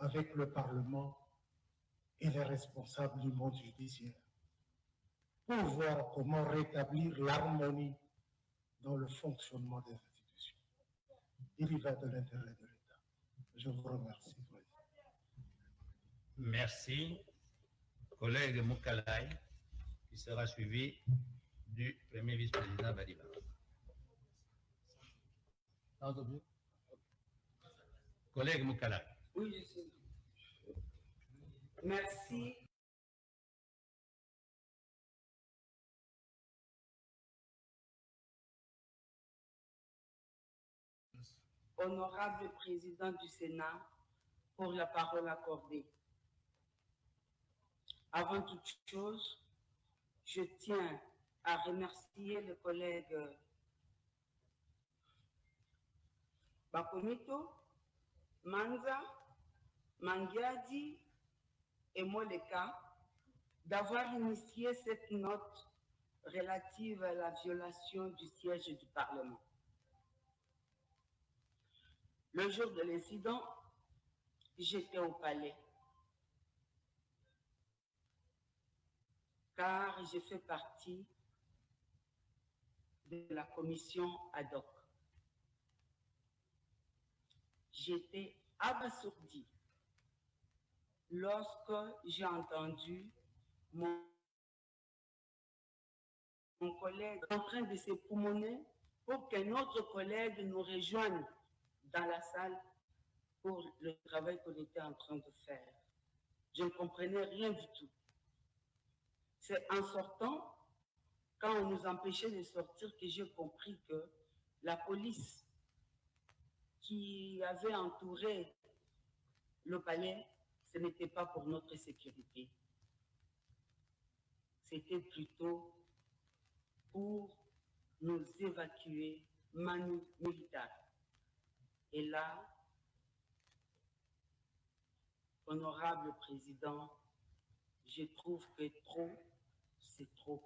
avec le Parlement et les responsables du monde judiciaire pour voir comment rétablir l'harmonie dans le fonctionnement des institutions. Il y va de l'intérêt de l'État. Je vous remercie. Merci. Collègue Moukalai, qui sera suivi du premier vice-président Badiba. Collègue Moukalai. Oui. Merci. Honorable président du Sénat, pour la parole accordée. Avant toute chose, je tiens à remercier le collègue Bakomito, Manza, Mangiadi et Moleka d'avoir initié cette note relative à la violation du siège du Parlement. Le jour de l'incident, j'étais au palais. Car j'ai fait partie de la commission ad hoc. J'étais abasourdi lorsque j'ai entendu mon, collègue en train de se poumonner pour qu'un autre collègue nous rejoigne dans la salle pour le travail qu'on était en train de faire. Je ne comprenais rien du tout. C'est en sortant, quand on nous empêchait de sortir, que j'ai compris que la police qui avait entouré le palais, ce n'était pas pour notre sécurité. C'était plutôt pour nous évacuer manu militaire. Et là, honorable président, je trouve que trop, c'est trop.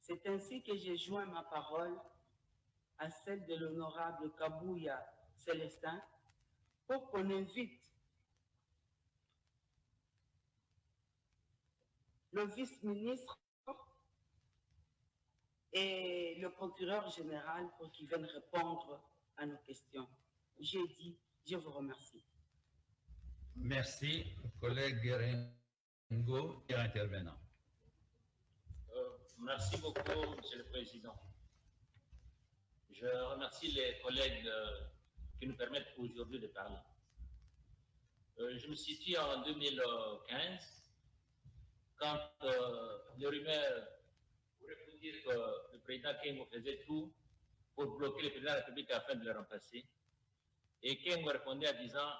C'est ainsi que j'ai joint ma parole à celle de l'honorable Kabouya Célestin pour qu'on invite le vice-ministre et le procureur général pour qu'ils viennent répondre à nos questions. J'ai dit, je vous remercie. Merci, collègue Guérengo, intervenant. Euh, merci beaucoup, Monsieur le Président. Je remercie les collègues euh, qui nous permettent aujourd'hui de parler. Euh, je me situe en 2015, quand euh, les rumeurs pourraient vous dire que le président Kengo faisait tout pour bloquer le président de la République afin de le remplacer. Et Kengo répondait en disant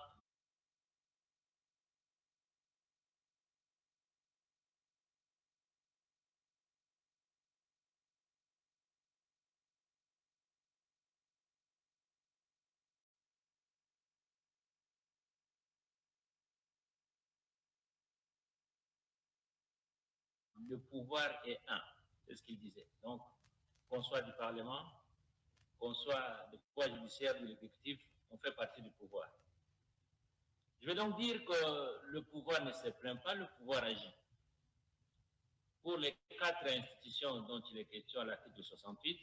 le pouvoir est un, c'est ce qu'il disait. Donc, qu'on soit du Parlement, qu'on soit du pouvoir judiciaire ou l'exécutif, on fait partie du pouvoir. Je vais donc dire que le pouvoir ne se plaint pas, le pouvoir agit. Pour les quatre institutions dont il est question à l'article 68,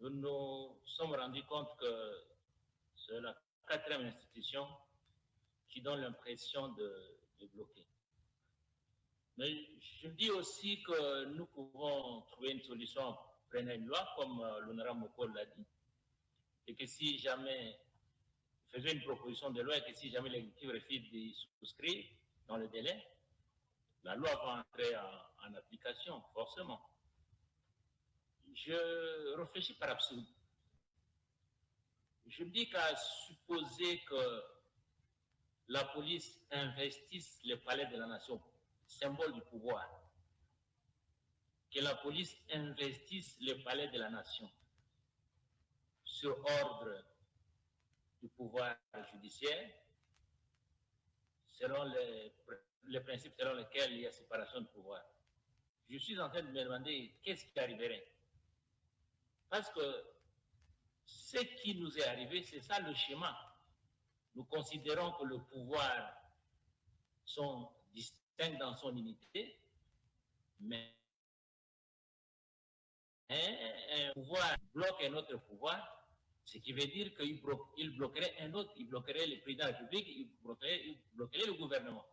nous nous sommes rendus compte que c'est la quatrième institution qui donne l'impression de, de bloquer. Mais je dis aussi que nous pouvons trouver une solution, prendre une loi, comme euh, l'honorable Mokol l'a dit, et que si jamais, faisait une proposition de loi, et que si jamais l'exécutif refuse d'y souscrire dans le délai, la loi va entrer en, en application, forcément. Je réfléchis par absolu. Je me dis qu'à supposer que la police investisse le palais de la nation symbole du pouvoir, que la police investisse le palais de la nation sur ordre du pouvoir judiciaire, selon les, principes selon lesquels il y a séparation de pouvoir. Je suis en train de me demander qu'est-ce qui arriverait? Parce que ce qui nous est arrivé, c'est ça le schéma. nous considérons que le pouvoir sont distincts dans son unité, mais un pouvoir bloque un autre pouvoir, ce qui veut dire qu'il bloquerait un autre, il bloquerait le président de la République, il bloquerait, le gouvernement.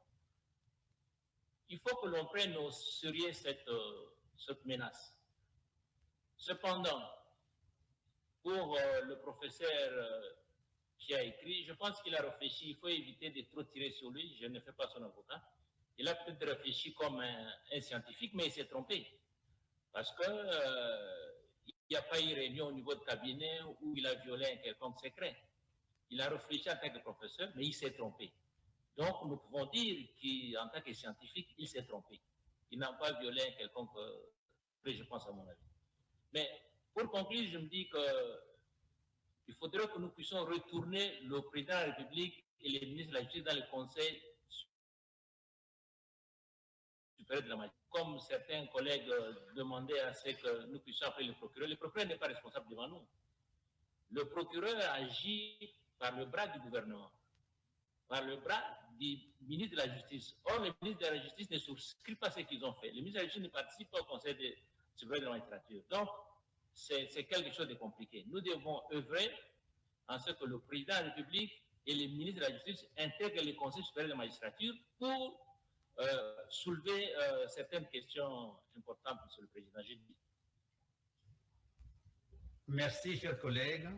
Il faut que l'on prenne au sérieux cette, euh, menace. Cependant, pour euh, le professeur euh, qui a écrit, je pense qu'il a réfléchi, il faut éviter de trop tirer sur lui, je ne fais pas son avocat. Il a peut-être réfléchi comme un, scientifique, mais il s'est trompé. Parce que euh, il n'y a pas eu réunion au niveau de cabinet où il a violé un quelconque secret. Il a réfléchi en tant que professeur, mais il s'est trompé. Donc, nous pouvons dire qu'en tant que scientifique, il s'est trompé. Il n'a pas violé un quelconque, je pense à mon avis. Mais pour conclure, je me dis que il faudrait que nous puissions retourner le président de la République et les ministres de la Justice dans le Conseil supérieur de la magistrature. Comme certains collègues demandaient à ce que nous puissions appeler le procureur, le procureur n'est pas responsable devant nous. Le procureur agit par le bras du gouvernement, par le bras du ministre de la Justice. Or, le ministre de la Justice ne souscrit pas ce qu'ils ont fait. Le ministre de la Justice ne participe pas au Conseil de, supérieur de la magistrature. Donc, c'est quelque chose de compliqué. Nous devons œuvrer en ce que le président de la République et les ministres de la Justice intègrent le Conseil supérieur de la magistrature pour euh, soulever euh, certaines questions importantes, Monsieur le Président. Merci, chers collègues.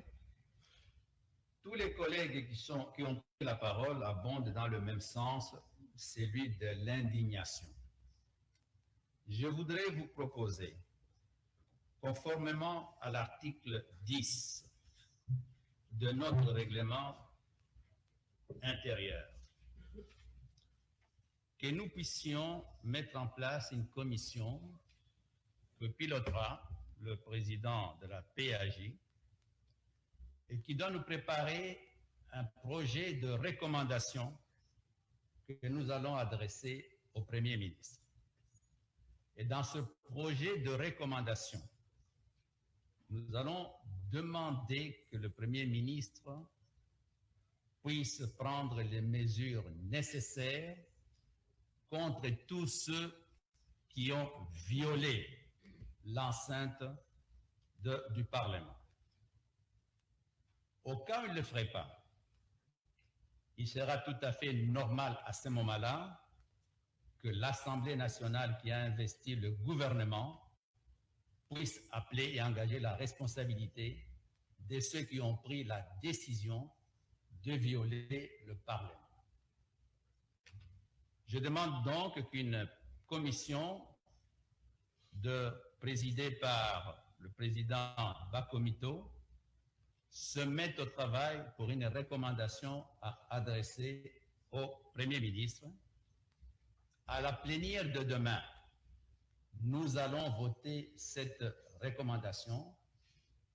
Tous les collègues qui, qui ont pris la parole abondent dans le même sens, celui de l'indignation. Je voudrais vous proposer conformément à l'article 10 de notre règlement intérieur, que nous puissions mettre en place une commission que pilotera le président de la PAJ et qui doit nous préparer un projet de recommandation que nous allons adresser au Premier ministre. Et dans ce projet de recommandation, nous allons demander que le Premier ministre puisse prendre les mesures nécessaires contre tous ceux qui ont violé l'enceinte du Parlement. Au cas où il ne le ferait pas, il sera tout à fait normal à ce moment-là que l'Assemblée nationale qui a investi le gouvernement puisse appeler et engager la responsabilité de ceux qui ont pris la décision de violer le Parlement. Je demande donc qu'une commission présidée par le président Bakomito se mette au travail pour une recommandation à adresser au Premier ministre. À la plénière de demain, nous allons voter cette recommandation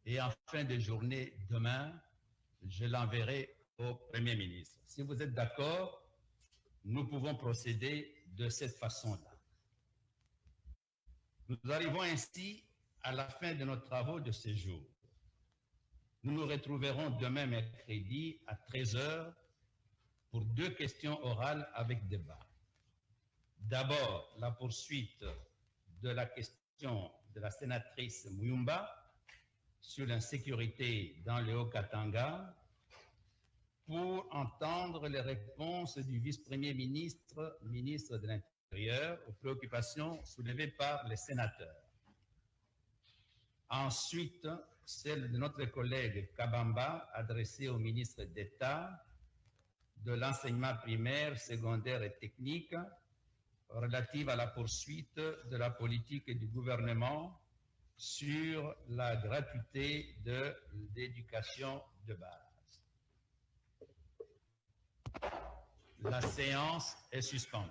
et en fin de journée demain, je l'enverrai au Premier ministre. Si vous êtes d'accord, nous pouvons procéder de cette façon-là. Nous arrivons ainsi à la fin de nos travaux de ce jour. Nous nous retrouverons demain mercredi à 13h pour deux questions orales avec débat. D'abord, la poursuite de la question de la sénatrice Muyumba sur l'insécurité dans le Haut-Katanga pour entendre les réponses du vice-premier ministre, ministre de l'Intérieur, aux préoccupations soulevées par les sénateurs. Ensuite, celle de notre collègue Kabamba, adressée au ministre d'État de l'enseignement primaire, secondaire et technique, relative à la poursuite de la politique du gouvernement sur la gratuité de l'éducation de base. La séance est suspendue.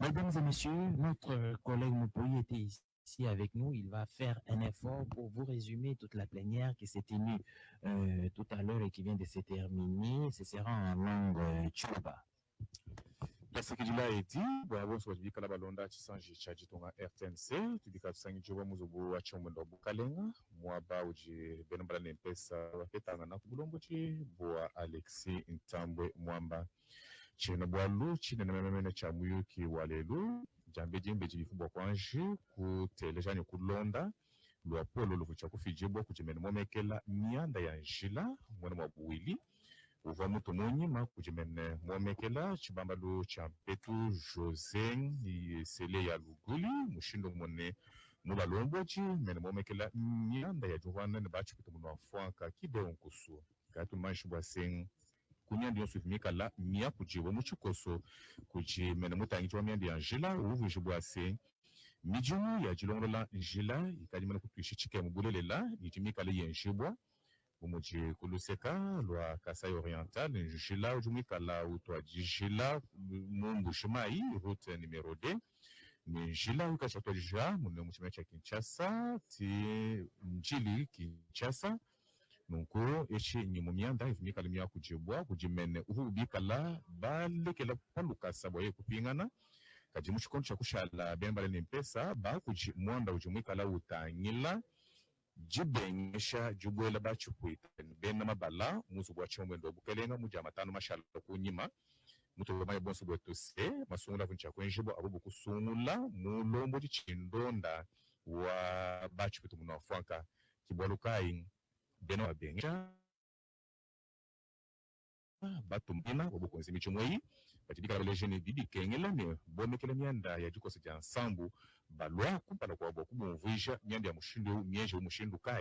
Mesdames et messieurs, notre collègue Moupoui était ici avec nous. Il va faire un effort pour vous résumer toute la plénière qui s'est tenue euh, tout à l'heure et qui vient de se terminer. Ce sera en langue euh, tchouba. balonda rtnc na ntambwe mwamba tshina bwalu tshine na mememene tshia muyuki wa lelu jambe jimbe tshidifungwa kuanji kutelejani kulonda luapo loluvu tshia kufijibwa kudimene momekela mianda ya njila muene mwa buwili uva mutu munyima kudimene momekela tshibambalu tshia mpetu jose sele ya luguli mushindo muene mula luombuaji mene momekela mianda ya diuanene batshi kuti muno afuanka kideu nkusu kati manji bua sengu kunyandi yonso ivimikala mia kujiwa mucikoso kuci mene mutangi wa miandi ya njila uvuji bua sen midimu ya dilongola njila ikadimene kutuishi cike mubulelela ijimikala yenjibwa umuji kuluseka lwa kasai oriental njila ujumikala utwa dijila shimai route numero 2 ni njila ukashatwa dija mune kinshasa ti njili nunku eci nyimu mianda ivimikala mia kujibwa kujimene uvu ubikala balekela palukasa bwaye kupingana kadi muchikondo cha kushala bembale ni mpesa bakuji mwanda ujimwikala utangila. Jibenyesha jubwela bachikwita bena mabala muzu bwa chomwendo obukelenga muja matano mashala kunyima. Mutobe maye bonso bwetuse masungula vuncha kwenjibo abubu kusungula mulombo chindonda wa bachikwita muno afuanka kibwalukai beno abenga batumbina obukonzi micho lejeni batidikala kengela jene bidikengelane bomekela mianda ya dikosi dia nsambu balua kumpala kua bakubumvuija mianda ya mushindu eu mienje u mushindu kai.